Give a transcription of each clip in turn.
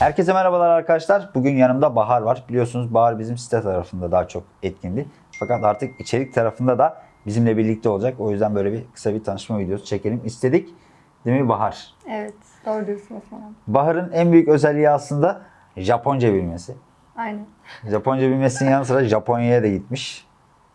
Herkese merhabalar arkadaşlar. Bugün yanımda Bahar var. Biliyorsunuz Bahar bizim site tarafında daha çok etkindi. Fakat artık içerik tarafında da bizimle birlikte olacak. O yüzden böyle bir kısa bir tanışma videosu çekelim istedik. Değil mi Bahar? Evet, doğru diyorsun Osman abi. Bahar'ın en büyük özelliği aslında Japonca bilmesi. Aynen. Japonca bilmesinin yanı sıra Japonya'ya da gitmiş.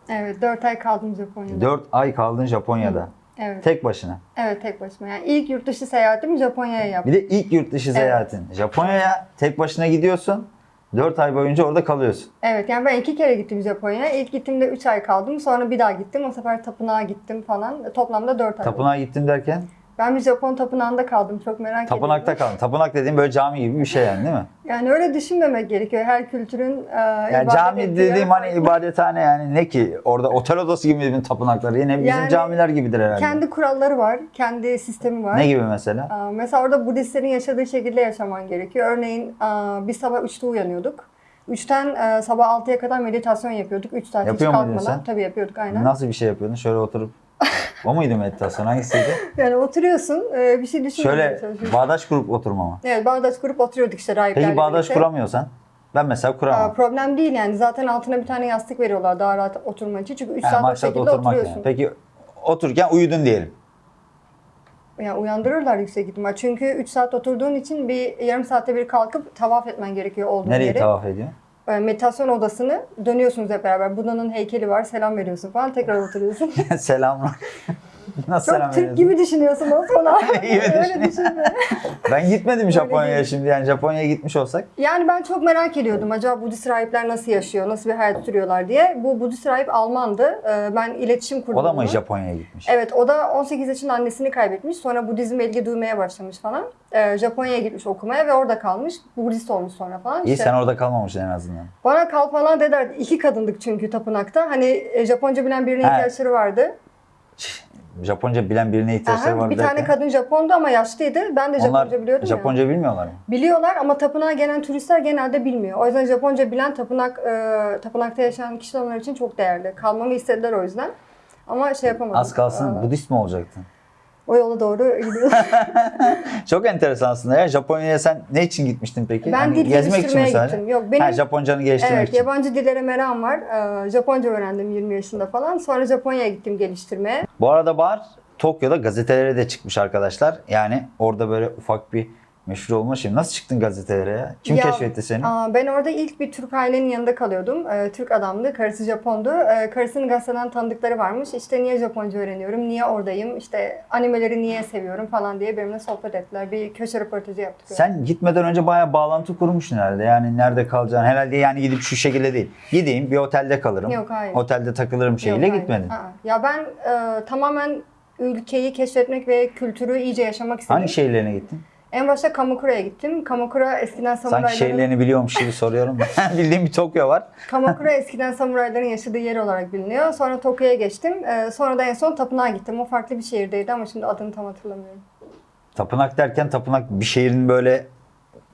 Evet, 4 ay kaldım Japonya'da. 4 ay kaldın Japonya'da. Evet. Tek başına. Evet, tek başıma. Yani ilk yurt dışı seyahatimi Japonya'ya yaptım. Bir de ilk yurt dışı seyahatin. Japonya'ya tek başına gidiyorsun. 4 ay boyunca orada kalıyorsun. Evet, yani ben iki kere gittim Japonya'ya. İlk gittiğimde 3 ay kaldım. Sonra bir daha gittim. O sefer tapınağa gittim falan. Toplamda 4 ay. oldu. Tapınağa gittim derken Ben bir Japon tapınağında kaldım. Çok merak tapınakta ediyorum. kaldın. Tapınak dediğin böyle cami gibi bir şey yani değil mi? Yani öyle düşünmemek gerekiyor. Her kültürün e, Yani cami ettiği dediğim hani ibadethane yani ne ki? Orada otel odası gibi mi tapınakları? Yine bizim Yani camiler gibidir herhalde. Kendi kuralları var. Kendi sistemi var. Ne gibi mesela? Aa, Mesela orada Budistlerin yaşadığı şekilde yaşaman gerekiyor. Örneğin aa, biz sabah 3'te uyanıyorduk. 3'ten e, sabah 6'ya kadar meditasyon yapıyorduk. 3 saat Yapıyor hiç kalkmadan. sen? Tabii yapıyorduk aynen. Nasıl bir şey yapıyordun? Şöyle oturup o muydu meditasyon? Hangisiydi? Yani oturuyorsun, e, bir şey düşünmeye Şöyle bağdaş kurup oturma mı? Evet, bağdaş kurup oturuyorduk işte rahiplerle Peki bağdaş birlikte. kuramıyorsan? Ben mesela Aa, kuramam. problem değil yani. Zaten altına bir tane yastık veriyorlar daha rahat oturman için. Çünkü 3 Yani saat o maksat şekilde oturmak oturuyorsun. yani. Peki otururken uyudun diyelim. Yani uyandırırlar yüksek ihtimal. Çünkü 3 saat oturduğun için bir yarım saatte bir kalkıp tavaf etmen gerekiyor olduğun Nereyi yere. tavaf ediyor? E, meditasyon odasını dönüyorsunuz hep beraber. Buda'nın heykeli var, selam veriyorsun falan. Tekrar oturuyorsun. Selamlar. Nasıl selam Çok Türk veriyorsun? gibi düşünüyorsun abi. gibi Öyle düşünme. Ben gitmedim Japonya'ya şimdi yani Japonya'ya gitmiş olsak. Yani ben çok merak ediyordum. Acaba Budist rahipler nasıl yaşıyor, nasıl bir hayat sürüyorlar diye. Bu Budist rahip Almandı. E, Ben iletişim kurdum. O da mı. Japonya'ya gitmiş? Evet, o da 18 yaşında annesini kaybetmiş. Sonra Budizm'e ilgi duymaya başlamış falan. E, Japonya'ya gitmiş okumaya ve orada kalmış. Budist olmuş sonra falan. İyi İşte sen orada kalmamışsın en azından. Bana kal falan dediler. İki kadındık çünkü tapınakta. Hani e, Japonca bilen birine Ha. ihtiyaçları vardı. Japonca bilen birine ihtiyaçları Aha, var bir tane derken. kadın Japondu ama yaşlıydı. Ben de Japonca Onlar biliyordum ya. Japonca bilmiyorlar mı? Biliyorlar ama tapınağa gelen turistler genelde bilmiyor. O yüzden Japonca bilen tapınak e, tapınakta yaşayan kişiler onlar için çok değerli. Kalmamı istediler o yüzden. Ama şey yapamadım. Az kalsın Budist mi olacaktın? O yola doğru gidiyorum. Çok enteresan aslında ya. Japonya'ya sen ne için gitmiştin peki? ben Hani dil geliştirmeye sadece? gittim. Yok benim Ha, Japoncanı geliştirmek evet için. yabancı dillere merakım var. E, Japonca öğrendim 20 yaşında falan. Sonra Japonya'ya gittim geliştirmeye. Bu arada Bahar Tokyo'da gazetelere de çıkmış arkadaşlar. Yani orada böyle ufak bir meşhur olma şey. Nasıl çıktın gazetelere ya? Kim Ya, keşfetti seni? Aa, ben orada ilk bir Türk ailenin yanında kalıyordum. Ee, Türk adamdı, karısı Japondu. Ee, karısının gazeteden tanıdıkları varmış. İşte niye Japonca öğreniyorum, niye oradayım, işte animeleri niye seviyorum falan diye benimle sohbet ettiler. Bir köşe röportajı yaptık. öyle. Sen gitmeden önce bayağı bağlantı kurmuşsun herhalde. Yani nerede kalacaksın? Herhalde yani gidip şu şekilde değil. Gideyim bir otelde kalırım. Yok, hayır. Otelde takılırım şeyiyle Yok, gitmedin. Aa, Ya ben e, tamamen ülkeyi keşfetmek ve kültürü iyice yaşamak istedim. Hangi şehirlerine gittin? En başta Kamukura'ya gittim. Kamakura eskiden samurayların... Sanki şehirlerini biliyormuş gibi soruyorum. Bildiğim bir Tokyo var. Kamakura eskiden samurayların yaşadığı yer olarak biliniyor. Sonra Tokyo'ya geçtim. Ee, sonra da en son tapınağa gittim. O farklı bir şehirdeydi ama şimdi adını tam hatırlamıyorum. Tapınak derken tapınak bir şehrin böyle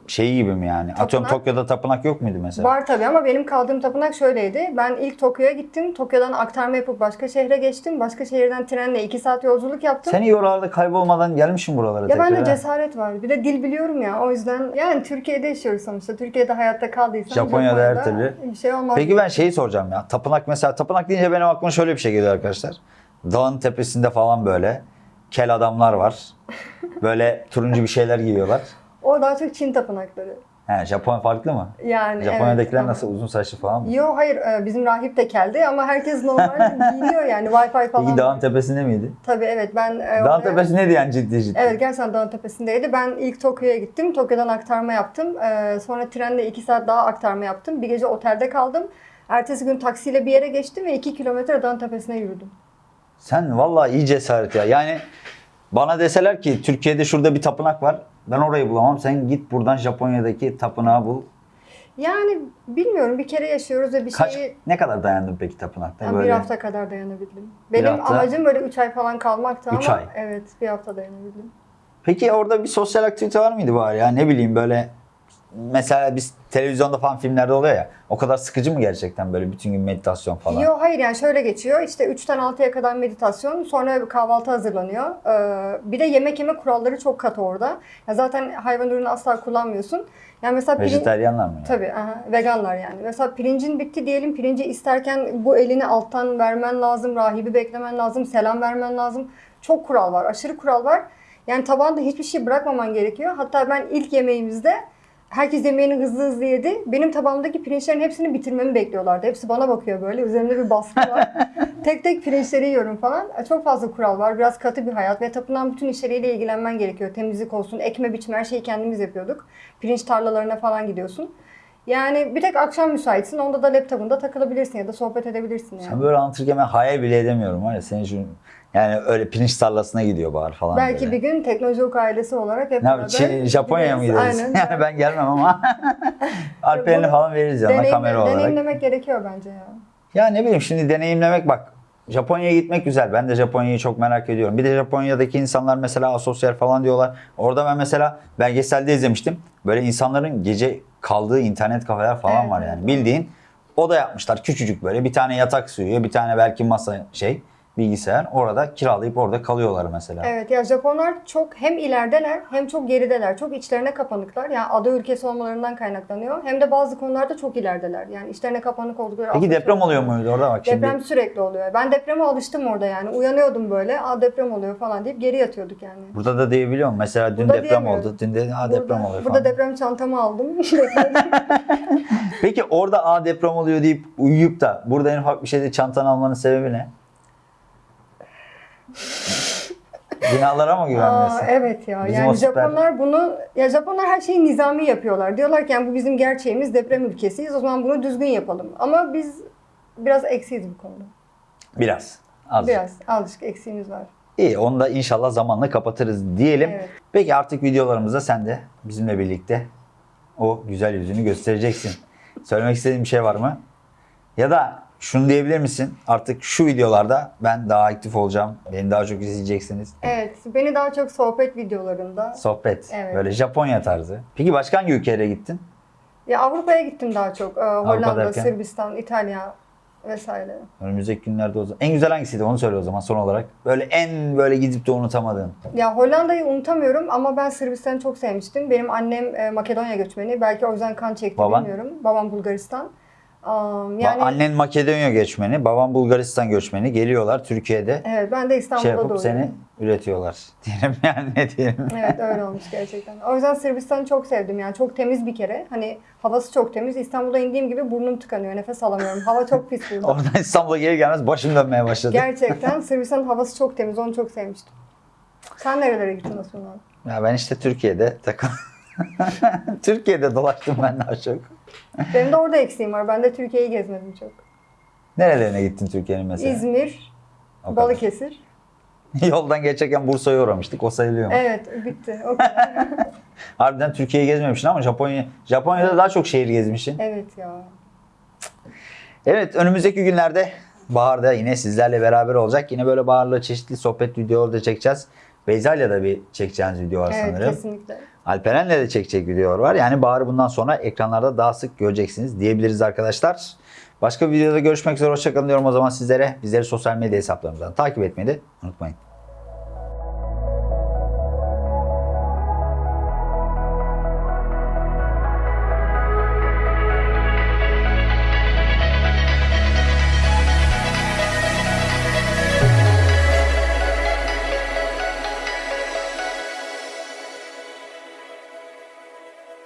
şeyi gibi mi yani? Atıyorum Tapınak- Tokyo'da tapınak yok muydu mesela? Var tabii ama benim kaldığım tapınak şöyleydi. Ben ilk Tokyo'ya gittim. Tokyo'dan aktarma yapıp başka şehre geçtim. Başka şehirden trenle 2 saat yolculuk yaptım. Sen iyi oralarda kaybolmadan gelmişsin buralara ya tekrar. bende ha. cesaret var. Bir de dil biliyorum ya. O yüzden yani Türkiye'de yaşıyoruz sonuçta. Türkiye'de hayatta kaldıysam Japonya'da her türlü. bir şey olmaz. Peki ben şeyi soracağım ya. Tapınak mesela tapınak deyince benim aklıma şöyle bir şey geliyor arkadaşlar. Dağın tepesinde falan böyle kel adamlar var. Böyle turuncu bir şeyler giyiyorlar. O daha çok Çin tapınakları. He, Japon farklı mı? Yani Japonya'dakiler evet, nasıl uzun saçlı falan mı? Yo hayır e, bizim rahip de keldi ama herkes normal giyiniyor yani Wi-Fi falan. Peki dağın tepesinde miydi? Tabii evet ben e, Dağın oraya- tepesi neydi yani ciddi ciddi? Evet gerçekten dağın tepesindeydi. Ben ilk Tokyo'ya gittim. Tokyo'dan aktarma yaptım. Ee, sonra trenle 2 saat daha aktarma yaptım. Bir gece otelde kaldım. Ertesi gün taksiyle bir yere geçtim ve 2 kilometre dağın tepesine yürüdüm. Sen vallahi iyi cesaret ya. Yani bana deseler ki Türkiye'de şurada bir tapınak var. Ben orayı bulamam. Sen git buradan Japonya'daki tapınağı bul. Yani bilmiyorum bir kere yaşıyoruz ve bir Kaç şeyi ne kadar dayandın peki tapınakta? Bir Böyle hafta kadar dayanabildim. Benim hafta- amacım böyle 3 ay falan kalmaktı Üç ama ay. evet bir hafta dayanabildim. Peki orada bir sosyal aktivite var mıydı bari ya? Ne bileyim böyle mesela biz televizyonda falan filmlerde oluyor ya. O kadar sıkıcı mı gerçekten böyle bütün gün meditasyon falan? Yok hayır yani şöyle geçiyor. İşte 3'ten 6'ya kadar meditasyon, sonra bir kahvaltı hazırlanıyor. Ee, bir de yemek yeme kuralları çok katı orada. Ya zaten hayvan ürünü asla kullanmıyorsun. Yani mesela pirin- Vejetaryenler mi? yani? Tabii, aha, veganlar yani. Mesela pirincin bitti diyelim, pirinci isterken bu elini alttan vermen lazım, rahibi beklemen lazım, selam vermen lazım. Çok kural var, aşırı kural var. Yani tabağında hiçbir şey bırakmaman gerekiyor. Hatta ben ilk yemeğimizde herkes yemeğini hızlı hızlı yedi. Benim tabağımdaki pirinçlerin hepsini bitirmemi bekliyorlardı. Hepsi bana bakıyor böyle, üzerimde bir baskı var. tek tek pirinçleri yiyorum falan. Çok fazla kural var, biraz katı bir hayat ve tapınan bütün işleriyle ilgilenmen gerekiyor. Temizlik olsun, ekme biçme her şeyi kendimiz yapıyorduk. Pirinç tarlalarına falan gidiyorsun. Yani bir tek akşam müsaitsin. Onda da laptopunda takılabilirsin ya da sohbet edebilirsin yani. Sen böyle anlatırken ben hayal bile edemiyorum var ya senin şu yani öyle pirinç tarlasına gidiyor bahar falan Belki böyle. bir gün Teknolojik ailesi olarak hep Ne Çin- Japonya'ya mı gideriz? Aynen. Yani ben gelmem ama Alperen'i falan veririz yanına Deneyimle- kamera olarak. Deneyimlemek gerekiyor bence ya. Ya ne bileyim şimdi deneyimlemek bak. Japonya'ya gitmek güzel. Ben de Japonya'yı çok merak ediyorum. Bir de Japonya'daki insanlar mesela asosyal falan diyorlar. Orada ben mesela belgeselde izlemiştim. Böyle insanların gece kaldığı internet kafeler falan Evet, var yani. Bildiğin oda yapmışlar küçücük böyle. Bir tane yatak sığıyor, bir tane belki masa şey bilgisayar. Orada kiralayıp orada kalıyorlar mesela. Evet ya Japonlar çok hem ilerideler hem çok gerideler. Çok içlerine kapanıklar. Yani ada ülkesi olmalarından kaynaklanıyor. Hem de bazı konularda çok ilerideler. Yani içlerine kapanık oldukları. Peki deprem oluyor konular. muydu orada bak şimdi? Deprem sürekli oluyor. Ben depreme alıştım orada yani. Uyanıyordum böyle. Aa deprem oluyor falan deyip geri yatıyorduk yani. Burada da diyebiliyor musun? Mesela dün Burada deprem oldu. Dün de ha deprem burada, oluyor Burada falan. deprem çantamı aldım. Peki orada a deprem oluyor deyip uyuyup da burada en ufak bir şeyde çantanı almanın sebebi ne? Binalara mı Aa, güvenmiyorsun? evet ya. Bizim yani süper- Japonlar bunu ya Japonlar her şeyi nizami yapıyorlar. Diyorlar ki yani bu bizim gerçeğimiz deprem ülkesiyiz. O zaman bunu düzgün yapalım. Ama biz biraz eksiyiz bu konuda. Biraz. Az. Biraz azıcık eksiğimiz var. İyi onu da inşallah zamanla kapatırız diyelim. Evet. Peki artık videolarımızda sen de bizimle birlikte o güzel yüzünü göstereceksin. Söylemek istediğin bir şey var mı? Ya da şunu diyebilir misin? Artık şu videolarda ben daha aktif olacağım. Beni daha çok izleyeceksiniz. Evet. Beni daha çok sohbet videolarında Sohbet. Evet. Böyle Japonya tarzı. Peki başka hangi ülkelere gittin? ya Avrupa'ya gittim daha çok. Ee, Hollanda, derken? Sırbistan, İtalya vesaire. Önümüzdeki günlerde o zaman. En güzel hangisiydi onu söyle o zaman son olarak. Böyle en böyle gidip de unutamadığın. Ya Hollanda'yı unutamıyorum ama ben Sırbistan'ı çok sevmiştim. Benim annem e, Makedonya göçmeni. Belki o yüzden kan çekti Baban? bilmiyorum. Babam Bulgaristan. Yani Annen Makedonya göçmeni, babam Bulgaristan göçmeni. Geliyorlar Türkiye'de evet ben de İstanbul'da şey yapıp doğdum. seni üretiyorlar. Diyelim yani ne diyelim. Evet öyle olmuş gerçekten. O yüzden Sırbistan'ı çok sevdim yani çok temiz bir kere. Hani havası çok temiz. İstanbul'a indiğim gibi burnum tıkanıyor. Nefes alamıyorum. Hava çok pis burada. Oradan İstanbul'a geri gelmez başım dönmeye başladı. Gerçekten Sırbistan'ın havası çok temiz. Onu çok sevmiştim. Sen nerelere gittin abi? Ya ben işte Türkiye'de takıl. Türkiye'de dolaştım ben daha çok. Benim de orada eksiğim var. Ben de Türkiye'yi gezmedim çok. Nerelerine gittin Türkiye'nin mesela? İzmir, O. Balıkesir. Yoldan geçerken Bursa'ya uğramıştık. O sayılıyor mu? Evet bitti. O kadar. Harbiden Türkiye'yi gezmemişsin ama Japonya Japonya'da daha çok şehir gezmişsin. evet ya. Evet önümüzdeki günlerde Bahar'da yine sizlerle beraber olacak. Yine böyle Bahar'la çeşitli sohbet videoları da çekeceğiz. Beyza'yla da bir çekeceğiniz video var Evet sanırım. kesinlikle. Alperen'le de çekecek videolar var. Yani Bahar'ı bundan sonra ekranlarda daha sık göreceksiniz diyebiliriz arkadaşlar. Başka bir videoda görüşmek üzere. Hoşçakalın diyorum o zaman sizlere. Bizleri sosyal medya hesaplarımızdan takip etmeyi de unutmayın.